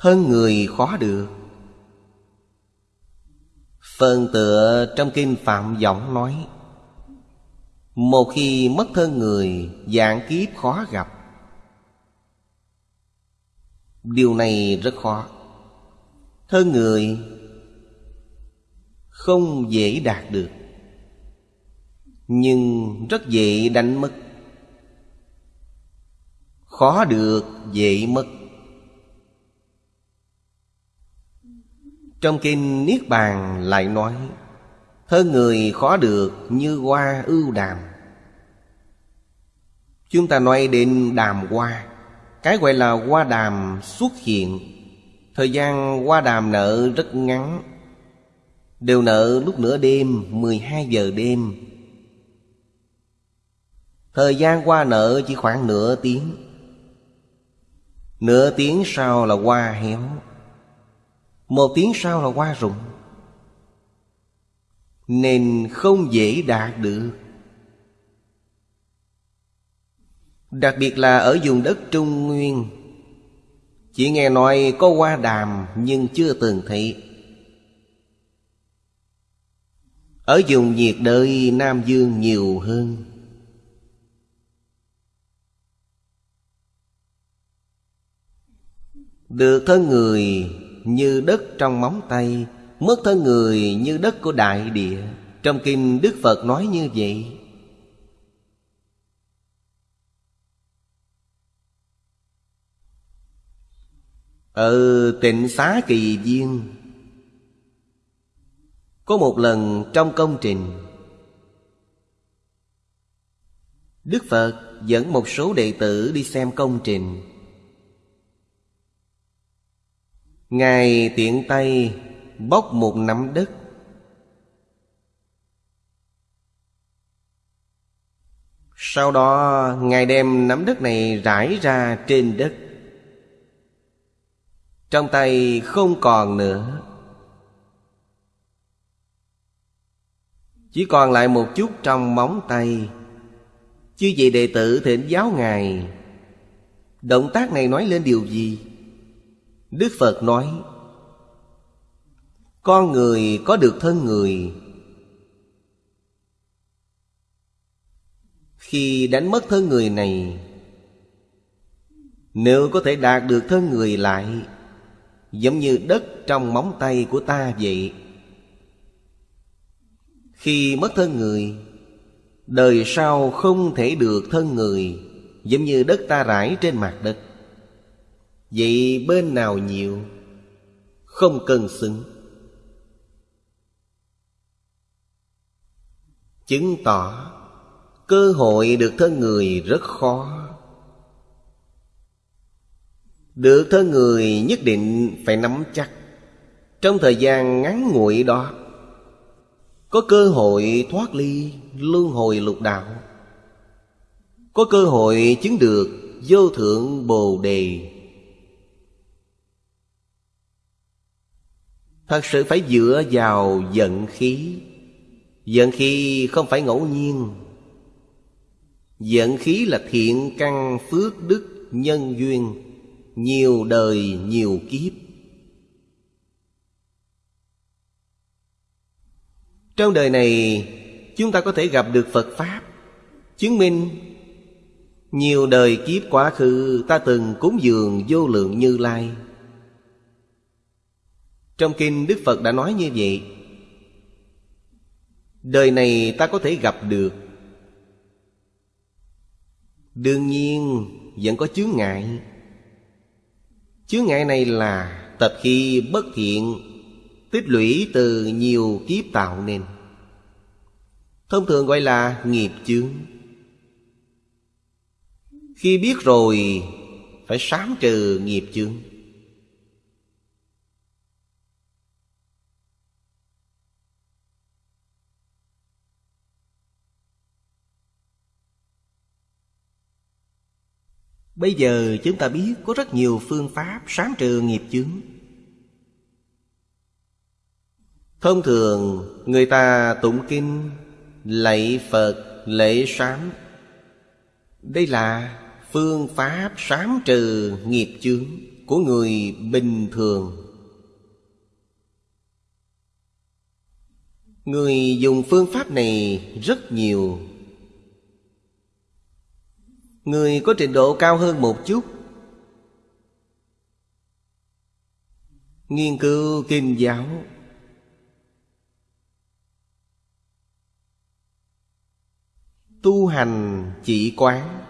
Hơn người khó được. Phần tựa trong kinh Phạm Giọng nói, Một khi mất thân người Dạng kiếp khó gặp. Điều này rất khó. Thân người Không dễ đạt được, Nhưng rất dễ đánh mất. Khó được dễ mất. Trong kinh Niết Bàn lại nói hơn người khó được như hoa ưu đàm. Chúng ta nói đến đàm hoa, Cái gọi là hoa đàm xuất hiện. Thời gian hoa đàm nở rất ngắn, Đều nở lúc nửa đêm 12 giờ đêm. Thời gian qua nở chỉ khoảng nửa tiếng. Nửa tiếng sau là hoa héo. Một tiếng sau là hoa rụng Nên không dễ đạt được. Đặc biệt là ở vùng đất Trung Nguyên. Chỉ nghe nói có hoa đàm nhưng chưa từng thấy. Ở vùng nhiệt đới Nam Dương nhiều hơn. Được thân người như đất trong móng tay, Mất thân người như đất của đại địa. Trong kinh Đức Phật nói như vậy. Ở tịnh xá kỳ viên Có một lần trong công trình, Đức Phật dẫn một số đệ tử đi xem công trình. Ngài tiện tay bóc một nắm đất. Sau đó, Ngài đem nắm đất này rải ra trên đất. Trong tay không còn nữa. Chỉ còn lại một chút trong móng tay. Chứ vị đệ tử thỉnh giáo Ngài. Động tác này nói lên điều gì? Đức Phật nói, Con người có được thân người Khi đánh mất thân người này, Nếu có thể đạt được thân người lại, Giống như đất trong móng tay của ta vậy. Khi mất thân người, Đời sau không thể được thân người, Giống như đất ta rải trên mặt đất. Vậy bên nào nhiều? Không cần xứng. Chứng tỏ, Cơ hội được thân người rất khó. Được thân người nhất định phải nắm chắc. Trong thời gian ngắn ngủi đó, Có cơ hội thoát ly luân hồi lục đạo. Có cơ hội chứng được vô thượng bồ đề. Thật sự phải dựa vào giận khí. Giận khí không phải ngẫu nhiên. Giận khí là thiện căn phước đức nhân duyên, Nhiều đời nhiều kiếp. Trong đời này, Chúng ta có thể gặp được Phật Pháp, Chứng minh Nhiều đời kiếp quá khứ Ta từng cúng dường vô lượng như lai trong kinh Đức Phật đã nói như vậy, Đời này ta có thể gặp được. Đương nhiên, vẫn có chướng ngại. Chướng ngại này là tập khi bất thiện, Tích lũy từ nhiều kiếp tạo nên. Thông thường gọi là nghiệp chướng. Khi biết rồi, Phải sám trừ nghiệp chướng. Bây giờ chúng ta biết có rất nhiều phương pháp sáng trừ nghiệp chướng. Thông thường người ta tụng kinh Lạy Phật, lễ sám. Đây là phương pháp sáng trừ nghiệp chướng của người bình thường. Người dùng phương pháp này rất nhiều người có trình độ cao hơn một chút. Nghiên cứu kinh giáo. Tu hành chỉ quán.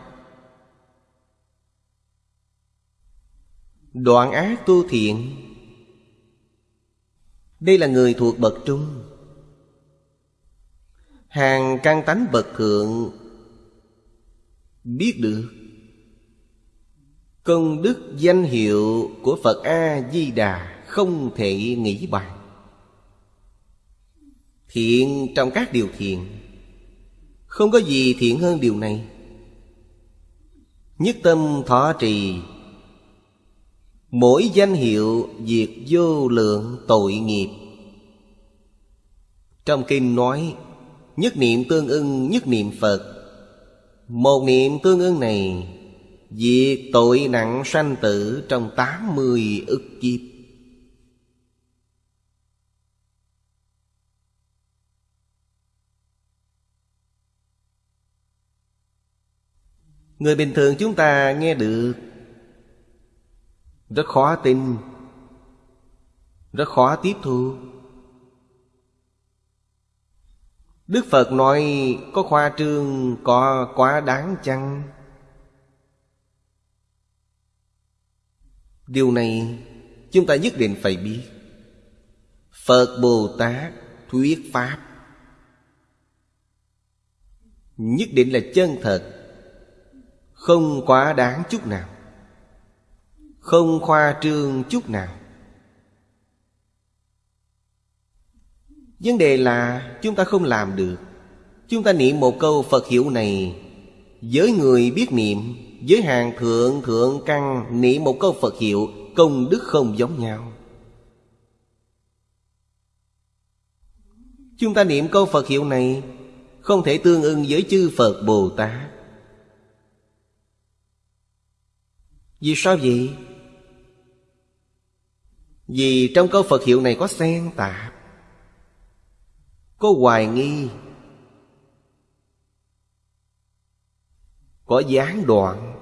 Đoạn ác tu thiện. Đây là người thuộc bậc trung. Hàng căn tánh bậc thượng biết được. Công đức danh hiệu của phật a di đà không thể nghĩ bàn. Thiện trong các điều thiện. Không có gì thiện hơn điều này. Nhất tâm thọ trì. Mỗi danh hiệu diệt vô lượng tội nghiệp. Trong kinh nói, nhất niệm tương ưng, nhất niệm phật một niệm tương ưng này, diệt tội nặng sanh tử trong tám mươi ức kiếp. Người bình thường chúng ta nghe được, Rất khó tin, Rất khó tiếp thu. Đức Phật nói, có khoa trương, có quá đáng chăng? Điều này chúng ta nhất định phải biết. Phật Bồ Tát thuyết Pháp. Nhất định là chân thật. Không quá đáng chút nào. Không khoa trương chút nào. Vấn đề là chúng ta không làm được. Chúng ta niệm một câu Phật hiệu này Với người biết niệm Với hàng thượng thượng căn, Niệm một câu Phật hiệu, Công đức không giống nhau. Chúng ta niệm câu Phật hiệu này Không thể tương ưng với chư Phật Bồ Tát. Vì sao vậy? Vì trong câu Phật hiệu này có xen tạp. Có hoài nghi Có gián đoạn.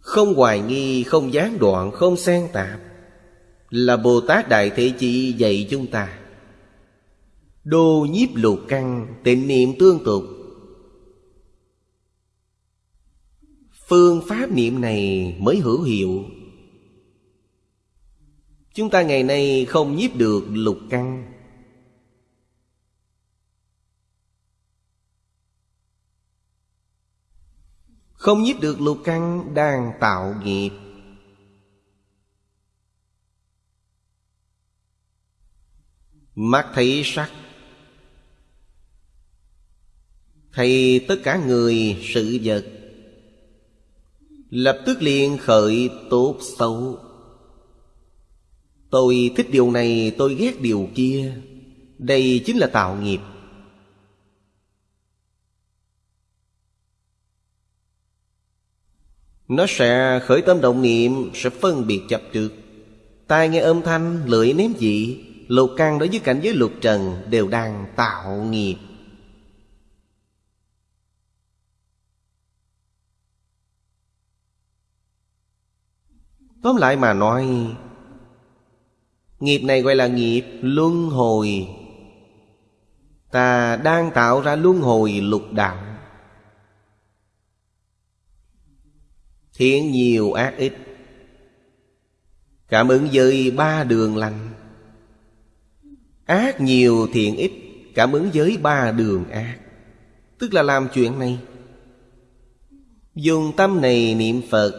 Không hoài nghi, không gián đoạn, không xen tạp Là Bồ Tát Đại Thế Chí dạy chúng ta. Đô nhiếp lục căn Tịnh niệm tương tục. Phương pháp niệm này mới hữu hiệu. Chúng ta ngày nay không nhiếp được lục căn. Không nhiếp được lục căn đang tạo nghiệp. Mắt thấy sắc. Thấy tất cả người, sự vật. Lập tức liền khởi tốt xấu. Tôi thích điều này tôi ghét điều kia. Đây chính là tạo nghiệp. Nó sẽ khởi tâm động niệm Sẽ phân biệt chấp trước Tai nghe âm thanh, lưỡi nếm vị Lục căn đối với cảnh giới lục trần Đều đang tạo nghiệp. Tóm lại mà nói Nghiệp này gọi là nghiệp luân hồi. Ta đang tạo ra luân hồi lục đạo. Thiện nhiều ác ít. Cảm ứng với ba đường lành. Ác nhiều thiện ít, Cảm ứng với ba đường ác. Tức là làm chuyện này. Dùng tâm này niệm Phật,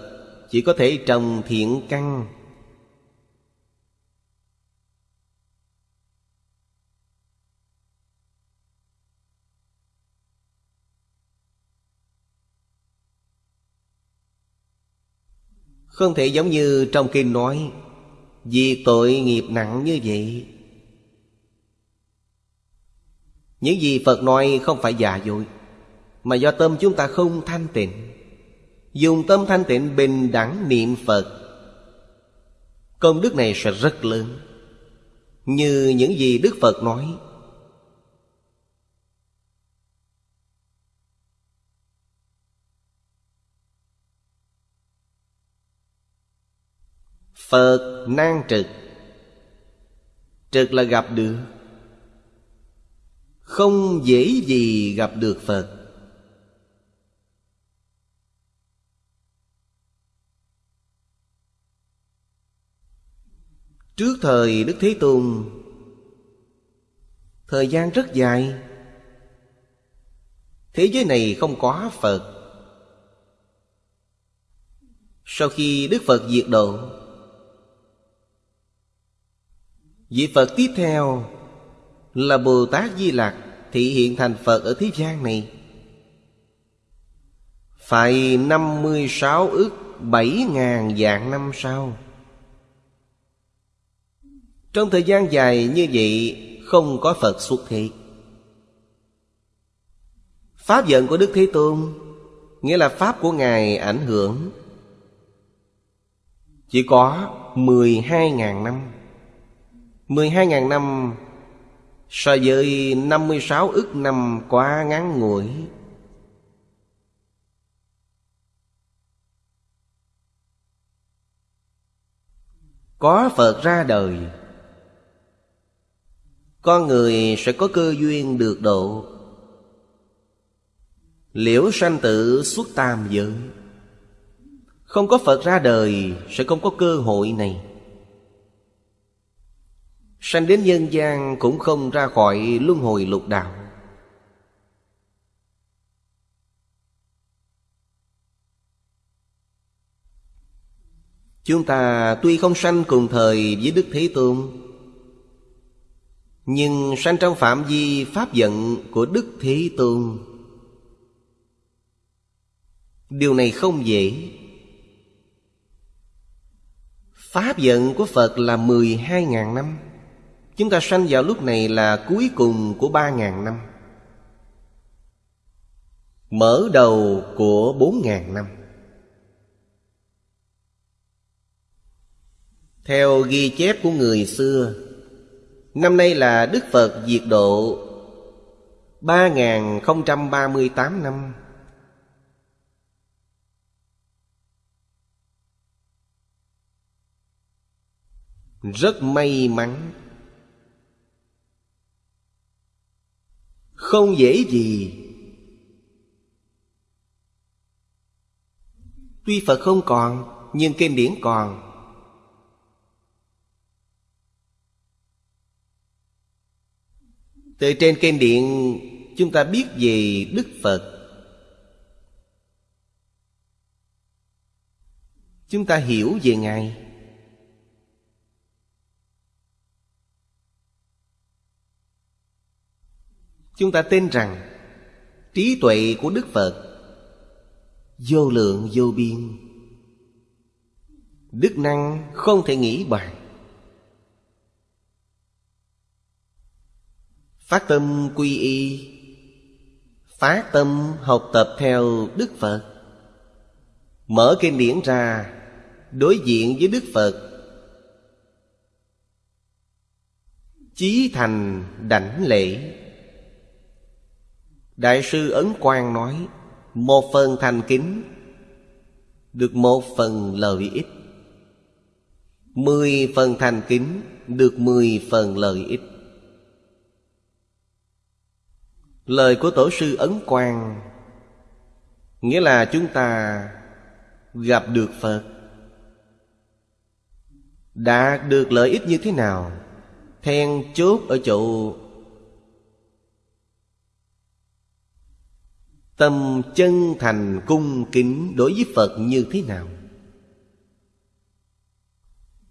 chỉ có thể trồng thiện căn. Không thể giống như trong kinh nói, Vì tội nghiệp nặng như vậy. Những gì Phật nói không phải giả dối, Mà do tâm chúng ta không thanh tịnh. Dùng tâm thanh tịnh bình đẳng niệm Phật, Công đức này sẽ rất lớn. Như những gì Đức Phật nói Phật nan trực. Trực là gặp được. Không dễ gì gặp được Phật. Trước thời Đức Thế Tôn, Thời gian rất dài. Thế giới này không có Phật. Sau khi Đức Phật diệt độ Vị Phật tiếp theo Là Bồ Tát Di Lặc Thị hiện thành Phật ở thế gian này. Phải 56 ức 7 ngàn dạng năm sau. Trong thời gian dài như vậy, Không có Phật xuất thế. Pháp giận của Đức Thế Tôn, Nghĩa là Pháp của Ngài ảnh hưởng, Chỉ có 12.000 năm. 12.000 năm, So với 56 ức năm quá ngắn ngủi. Có Phật ra đời, Con người sẽ có cơ duyên được độ. Liễu sanh tử xuất tam giới, Không có Phật ra đời Sẽ không có cơ hội này. Sanh đến nhân gian cũng không ra khỏi luân hồi lục đạo. Chúng ta tuy không sanh cùng thời với Đức Thế Tôn, Nhưng sanh trong phạm vi pháp giận của Đức Thế Tôn. Điều này không dễ. Pháp giận của Phật là 12.000 năm. Chúng ta sanh vào lúc này là cuối cùng của ba ngàn năm. Mở đầu của bốn ngàn năm. Theo ghi chép của người xưa, Năm nay là Đức Phật diệt độ ba ba mươi tám năm. Rất may mắn Không dễ gì. Tuy Phật không còn, Nhưng kinh điển còn. Từ trên kinh điển Chúng ta biết về Đức Phật. Chúng ta hiểu về Ngài. Chúng ta tin rằng Trí tuệ của Đức Phật Vô lượng, vô biên. Đức năng không thể nghĩ bàn. Phát tâm quy y Phát tâm học tập theo Đức Phật. Mở kinh điển ra, Đối diện với Đức Phật. Chí thành đảnh lễ. Đại sư Ấn Quang nói, Một phần thành kính, Được một phần lợi ích. Mười phần thành kính, Được mười phần lợi ích. Lời của Tổ sư Ấn Quang Nghĩa là chúng ta gặp được Phật. Đạt được lợi ích như thế nào? Then chốt ở chỗ Tâm chân thành cung kính đối với Phật như thế nào?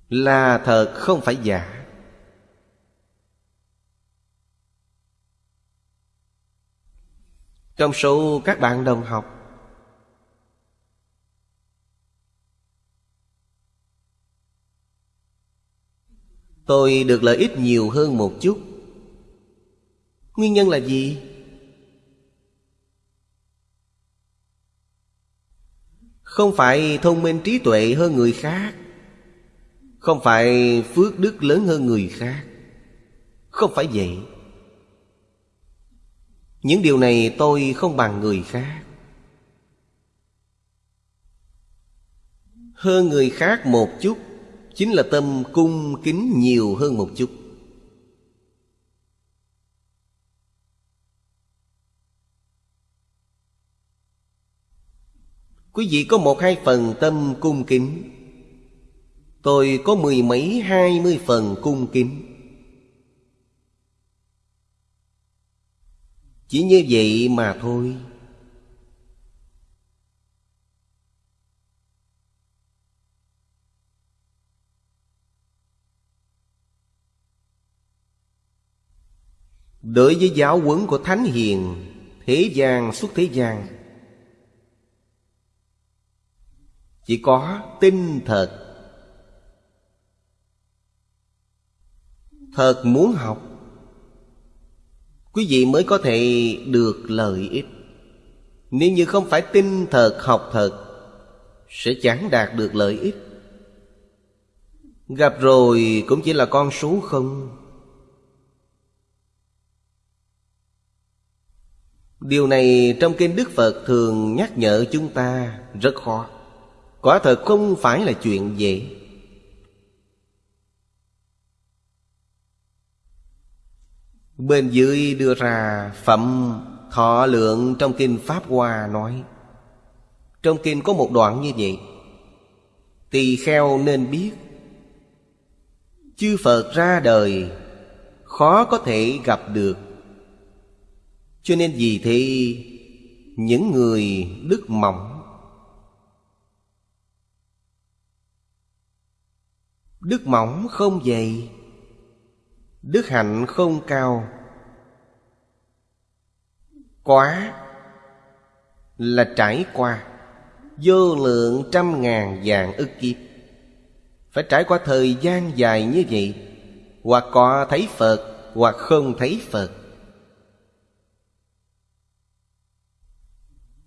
Là thật không phải giả Trong số các bạn đồng học, Tôi được lợi ích nhiều hơn một chút Nguyên nhân là gì? Không phải thông minh trí tuệ hơn người khác. Không phải phước đức lớn hơn người khác. Không phải vậy. Những điều này tôi không bằng người khác. Hơn người khác một chút, Chính là tâm cung kính nhiều hơn một chút. Quý vị có một hai phần tâm cung kính. Tôi có mười mấy hai mươi phần cung kính. Chỉ như vậy mà thôi. Đối với giáo huấn của Thánh Hiền, Thế gian xuất thế gian Chỉ có tin thật Thật muốn học, Quý vị mới có thể được lợi ích. Nếu như không phải tin thật học thật, Sẽ chẳng đạt được lợi ích. Gặp rồi cũng chỉ là con số không. Điều này trong kinh Đức Phật thường nhắc nhở chúng ta rất khó. Quả thật không phải là chuyện dễ. Bên dưới đưa ra phẩm thọ lượng trong kinh Pháp Hoa nói, Trong kinh có một đoạn như vậy. Tỳ kheo nên biết, Chư Phật ra đời, Khó có thể gặp được. Cho nên vì thế, Những người đức mỏng Đức mỏng không dày, Đức hạnh không cao. Quá Là trải qua, Vô lượng trăm ngàn vạn ức kiếp. Phải trải qua thời gian dài như vậy, Hoặc có thấy Phật, Hoặc không thấy Phật.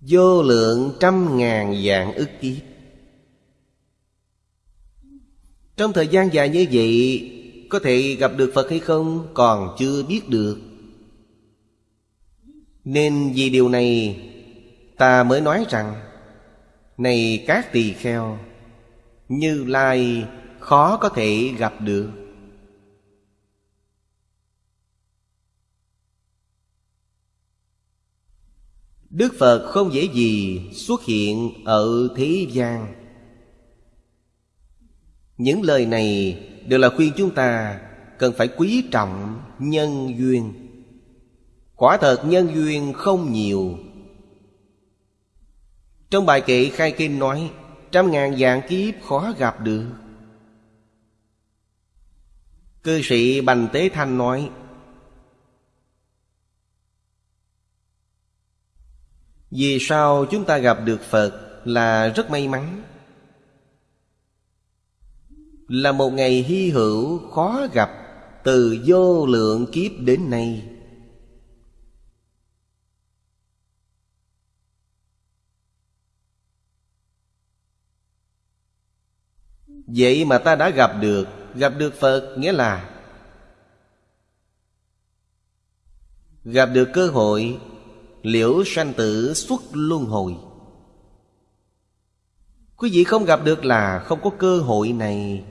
Vô lượng trăm ngàn vạn ức kiếp. Trong thời gian dài như vậy, Có thể gặp được Phật hay không Còn chưa biết được. Nên vì điều này, Ta mới nói rằng, Này các tỳ kheo, Như Lai khó có thể gặp được. Đức Phật không dễ gì xuất hiện ở thế gian những lời này đều là khuyên chúng ta cần phải quý trọng nhân duyên. Quả thật nhân duyên không nhiều. Trong bài kệ khai kinh nói, trăm ngàn dạng kiếp khó gặp được. Cư sĩ bành tế thanh nói, vì sao chúng ta gặp được phật là rất may mắn là một ngày hy hữu khó gặp từ vô lượng kiếp đến nay. Vậy mà ta đã gặp được gặp được phật, nghĩa là gặp được cơ hội, liễu sanh tử xuất luân hồi. Quý vị không gặp được là không có cơ hội này.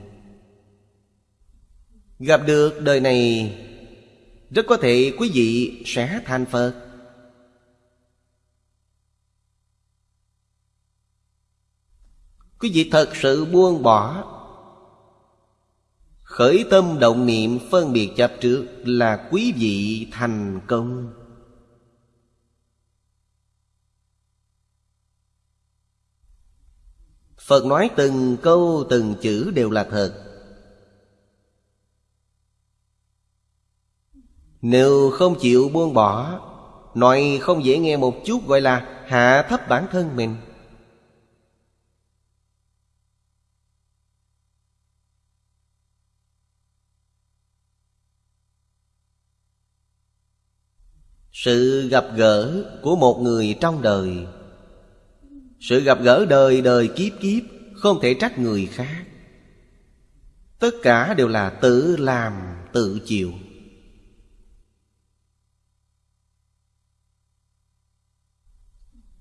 Gặp được đời này, Rất có thể quý vị sẽ thành Phật Quý vị thật sự buông bỏ, Khởi tâm động niệm phân biệt chấp trước Là quý vị thành công. Phật nói từng câu, từng chữ đều là thật. Nếu không chịu buông bỏ, Nói không dễ nghe một chút gọi là hạ thấp bản thân mình. Sự gặp gỡ của một người trong đời. Sự gặp gỡ đời đời kiếp kiếp, Không thể trách người khác. Tất cả đều là tự làm, tự chịu.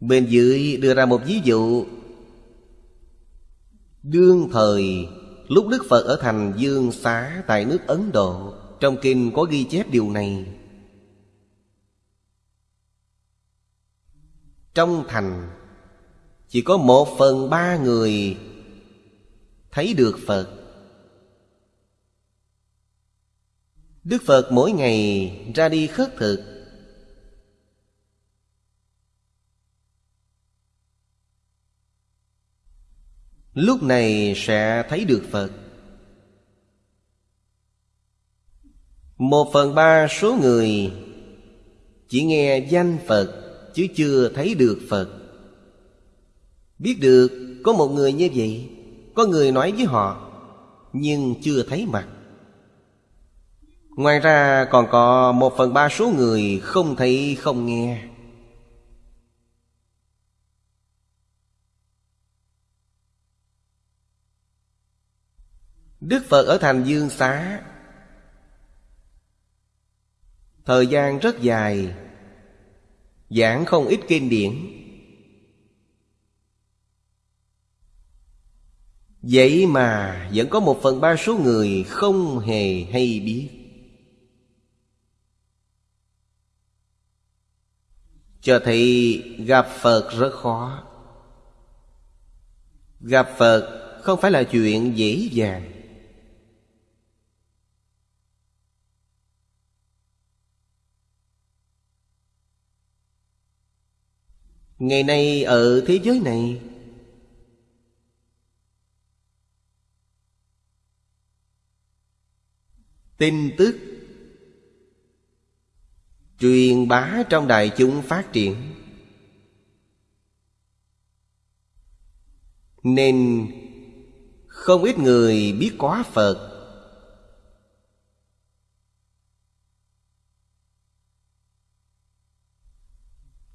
Bên dưới đưa ra một ví dụ. Đương thời, Lúc Đức Phật ở thành Dương Xá tại nước Ấn Độ, Trong kinh có ghi chép điều này. Trong thành, Chỉ có một phần ba người Thấy được Phật. Đức Phật mỗi ngày ra đi khất thực. Lúc này sẽ thấy được Phật. Một phần ba số người Chỉ nghe danh Phật, Chứ chưa thấy được Phật. Biết được có một người như vậy, Có người nói với họ, Nhưng chưa thấy mặt. Ngoài ra còn có một phần ba số người không thấy, không nghe. Đức Phật ở thành Dương Xá. Thời gian rất dài, Giảng không ít kinh điển. Vậy mà vẫn có một phần ba số người không hề hay biết. Cho thấy gặp Phật rất khó. Gặp Phật không phải là chuyện dễ dàng. Ngày nay ở thế giới này, Tin tức Truyền bá trong đại chúng phát triển, Nên không ít người biết quá Phật.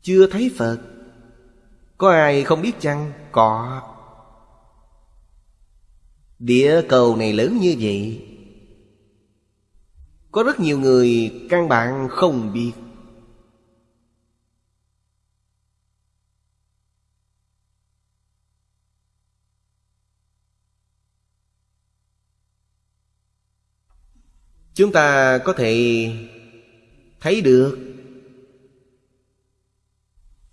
Chưa thấy Phật có ai không biết chăng? Có Địa cầu này lớn như vậy, Có rất nhiều người căn bản không biết Chúng ta có thể thấy được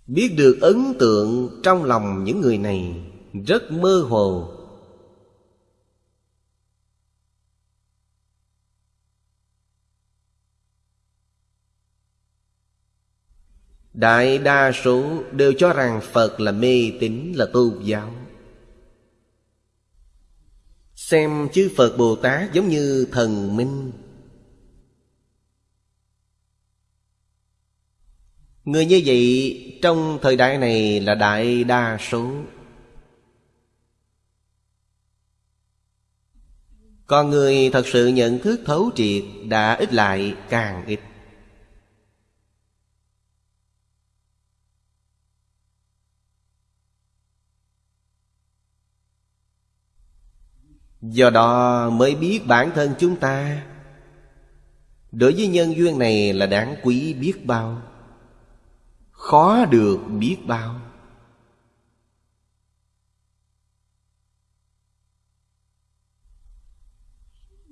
Biết được ấn tượng trong lòng những người này Rất mơ hồ. Đại đa số đều cho rằng Phật là mê tín, là tôn giáo. Xem chư Phật Bồ Tát giống như thần minh. Người như vậy trong thời đại này là đại đa số. Còn người thật sự nhận thức thấu triệt đã ít lại càng ít. Do đó mới biết bản thân chúng ta. Đối với nhân duyên này là đáng quý biết bao khó được biết bao.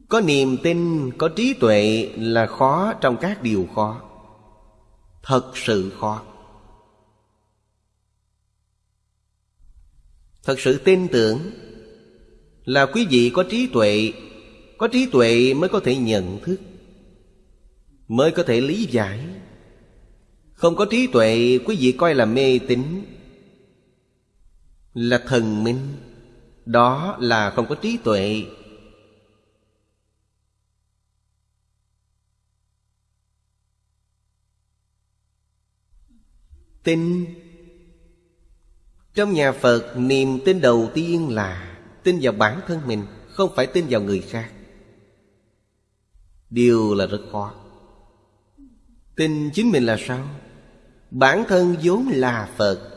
Có niềm tin, có trí tuệ là khó trong các điều khó. Thật sự khó. Thật sự tin tưởng là quý vị có trí tuệ, có trí tuệ mới có thể nhận thức, mới có thể lý giải không có trí tuệ, quý vị coi là mê tín, Là thần minh. Đó là không có trí tuệ. Tin. Trong nhà Phật, niềm tin đầu tiên là Tin vào bản thân mình, Không phải tin vào người khác. Điều là rất khó. Tin chính mình là sao? Bản thân vốn là Phật